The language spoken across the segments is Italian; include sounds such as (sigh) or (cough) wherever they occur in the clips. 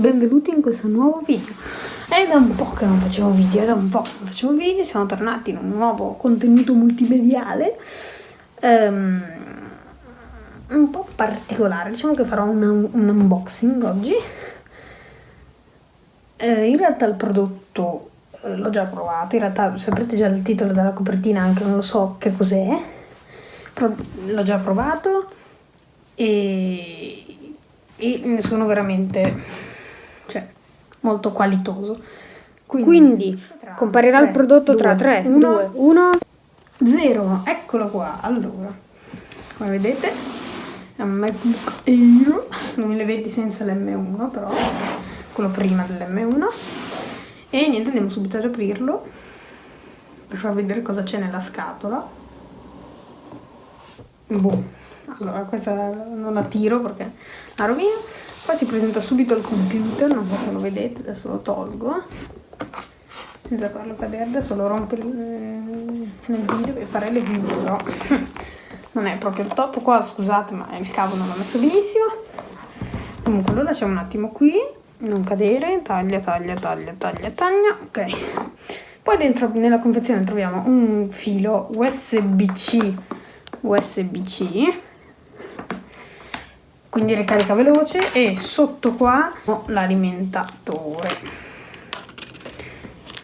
benvenuti in questo nuovo video. È da un po' che non facevo video, è da un po' che non facevo video, siamo tornati in un nuovo contenuto multimediale um, un po' particolare, diciamo che farò un, un unboxing oggi. Eh, in realtà il prodotto eh, l'ho già provato, in realtà saprete già il titolo della copertina, anche non lo so che cos'è, però l'ho già provato e e sono veramente cioè, molto qualitoso. Quindi, Quindi comparirà 3, il prodotto 2, tra 3, 1, 1, 0. Eccolo qua. Allora, come vedete è un MacBook Air, non le vedi senza l'M1 però, quello prima dell'M1. E niente, andiamo subito ad aprirlo per far vedere cosa c'è nella scatola. Boh. Allora questa non la tiro perché la rovino. Poi si presenta subito il computer non so se lo vedete adesso lo tolgo. Senza farlo cadere adesso lo rompo nel video per fare le video però. (laughs) Non è proprio il top qua scusate ma il cavo non l'ho messo benissimo. Comunque lo lasciamo un attimo qui. Non cadere. Taglia taglia taglia taglia taglia. Ok. Poi dentro nella confezione troviamo un filo USB-C USB-C quindi ricarica veloce e sotto qua ho l'alimentatore.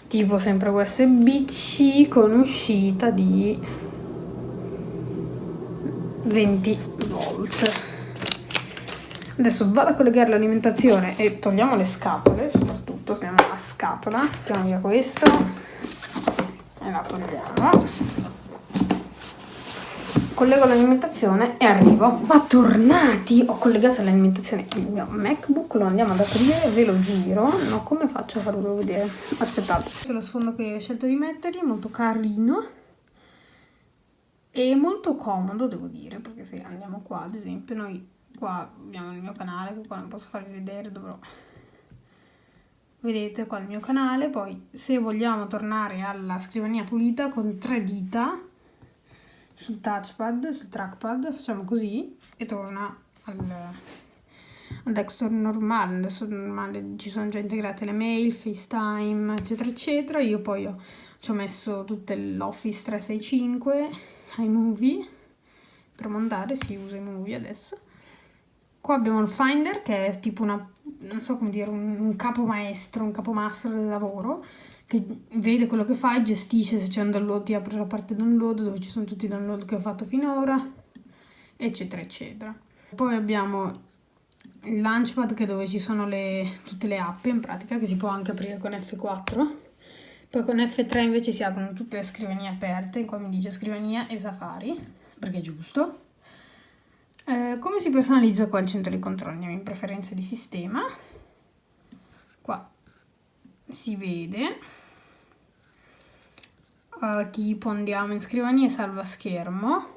Tipo sempre USB-C con uscita di 20 volt. Adesso vado a collegare l'alimentazione e togliamo le scatole soprattutto togliamo la scatola mettiamo via questo e la togliamo collego l'alimentazione e arrivo. Ma tornati! Ho collegato l'alimentazione il mio MacBook, lo andiamo ad aprire, ve lo giro. No, come faccio a farvelo vedere? Aspettate. Questo è lo sfondo che ho scelto di mettergli, molto carino. E molto comodo, devo dire, perché se andiamo qua, ad esempio, noi qua abbiamo il mio canale, che qua non posso farvi vedere, dovrò... Vedete qua il mio canale, poi se vogliamo tornare alla scrivania pulita con tre dita sul touchpad, sul trackpad, facciamo così e torna al, al desktop normale, adesso normale ci sono già integrate le mail, FaceTime, eccetera, eccetera. Io poi ho, ci ho messo tutte l'Office 365, iMovie, per montare si usa iMovie adesso. Qua abbiamo il Finder che è tipo una, non so come dire, un, un capo maestro, un capo master del lavoro, che vede quello che fai, gestisce se c'è un download, ti apre la parte download dove ci sono tutti i download che ho fatto finora, eccetera, eccetera. Poi abbiamo il launchpad che è dove ci sono le, tutte le app in pratica, che si può anche aprire con F4. Poi con F3 invece si aprono tutte le scrivanie aperte, qua mi dice scrivania e Safari, perché è giusto. Eh, come si personalizza qua il centro di controllo? Andiamo in preferenze di sistema. Si vede. Uh, tipo andiamo in scrivania e salva schermo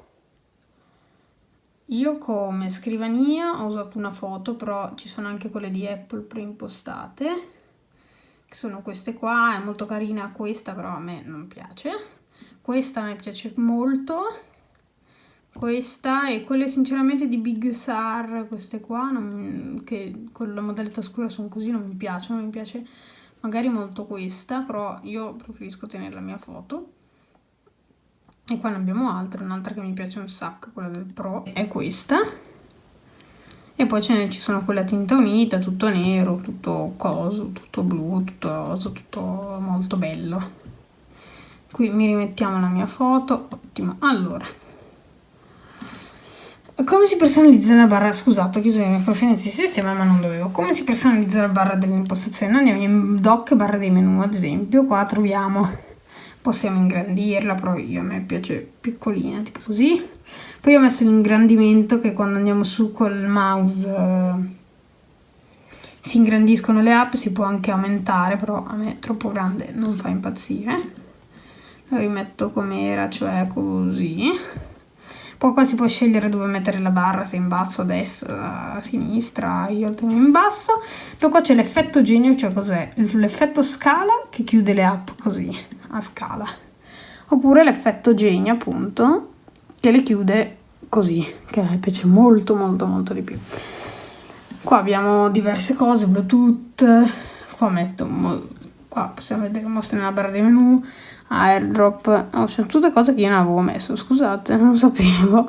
io come scrivania ho usato una foto però ci sono anche quelle di Apple preimpostate che sono queste qua, è molto carina questa però a me non piace. Questa me piace molto. Questa e quelle sinceramente di Big Sur queste qua non, che con la modalità scura sono così non mi piacciono mi piace magari molto questa, però io preferisco tenere la mia foto. E qua ne abbiamo altre, un'altra che mi piace un sacco, quella del Pro, è questa. E poi ce ne ci sono quelle a tinta unita, tutto nero, tutto coso, tutto blu, tutto rosa, tutto molto bello. Qui mi rimettiamo la mia foto, ottimo. Allora, come si personalizza la barra? Scusate, ho chiuso le mie preferenze di sistema, ma non dovevo. Come si personalizza la barra delle impostazioni? Andiamo in doc barra dei menu, ad esempio. Qua troviamo, possiamo ingrandirla, però io a me piace piccolina, tipo così. Poi ho messo l'ingrandimento che quando andiamo su col mouse eh, si ingrandiscono le app, si può anche aumentare, però a me troppo grande non fa impazzire. Lo rimetto come era, cioè così. Poi qua si può scegliere dove mettere la barra, se in basso, a destra, a sinistra, io lo tengo in basso. Poi qua c'è l'effetto genio, cioè cos'è? L'effetto scala che chiude le app così, a scala. Oppure l'effetto genio, appunto, che le chiude così, che a me piace molto molto molto di più. qua abbiamo diverse cose, Bluetooth, qua metto, qua possiamo vedere mostra nella barra di menu, airdrop, oh, sono tutte cose che io non avevo messo, scusate, non sapevo.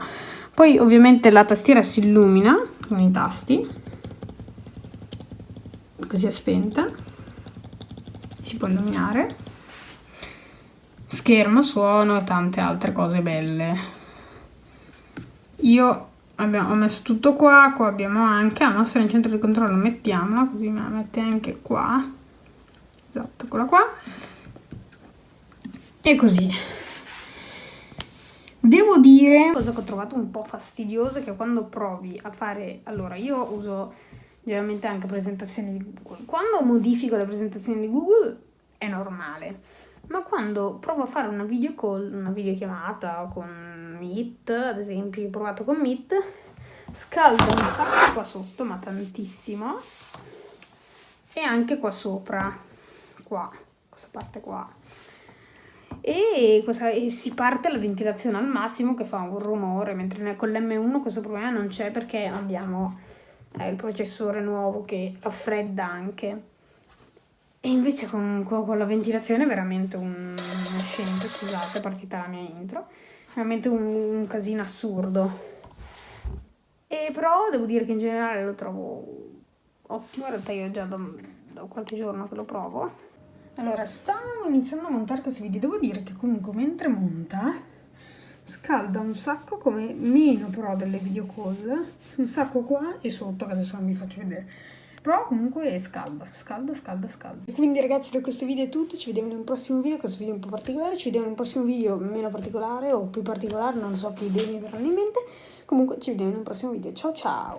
Poi ovviamente la tastiera si illumina con i tasti, così è spenta, si può illuminare, schermo, suono e tante altre cose belle. Io abbiamo, ho messo tutto qua, qua abbiamo anche la nostra in centro di controllo, mettiamola, così me la mette anche qua, esatto, quella qua, e così. Devo dire, cosa che ho trovato un po' fastidiosa che quando provi a fare, allora io uso ovviamente anche presentazioni di Google, quando modifico le presentazioni di Google è normale, ma quando provo a fare una video call, una videochiamata con Meet, ad esempio, ho provato con Meet, scalda un sacco qua sotto, ma tantissimo, e anche qua sopra, qua, questa parte qua. E, questa, e si parte la ventilazione al massimo che fa un rumore, mentre con l'M1 questo problema non c'è perché abbiamo eh, il processore nuovo che raffredda anche. E invece con, con, la ventilazione è veramente un, uno scempio, scusate, è partita la mia intro, veramente un, un casino assurdo. E però devo dire che in generale lo trovo ottimo, in realtà io già da, da qualche giorno che lo provo. Allora, stavo iniziando a montare questo video, devo dire che comunque mentre monta scalda un sacco come meno però delle video call, un sacco qua e sotto che adesso non vi faccio vedere però comunque scalda, scalda, scalda, scalda. Quindi ragazzi da questo video è tutto, ci vediamo in un prossimo video, questo video è un po' particolare, ci vediamo in un prossimo video meno particolare o più particolare, non so che idee mi verranno in mente. Comunque ci vediamo in un prossimo video, ciao ciao!